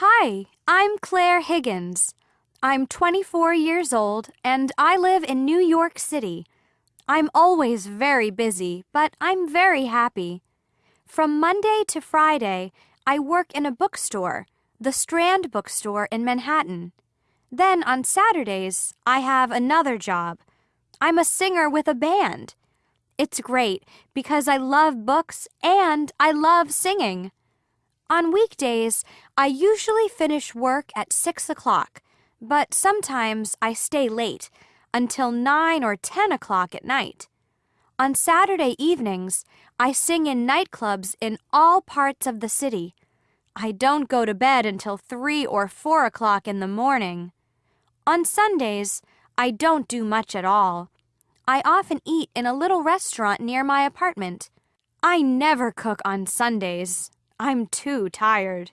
Hi, I'm Claire Higgins. I'm 24 years old and I live in New York City. I'm always very busy, but I'm very happy. From Monday to Friday, I work in a bookstore, the Strand Bookstore in Manhattan. Then on Saturdays, I have another job. I'm a singer with a band. It's great because I love books and I love singing. On weekdays, I usually finish work at 6 o'clock, but sometimes I stay late until 9 or 10 o'clock at night. On Saturday evenings, I sing in nightclubs in all parts of the city. I don't go to bed until 3 or 4 o'clock in the morning. On Sundays, I don't do much at all. I often eat in a little restaurant near my apartment. I never cook on Sundays. I'm too tired.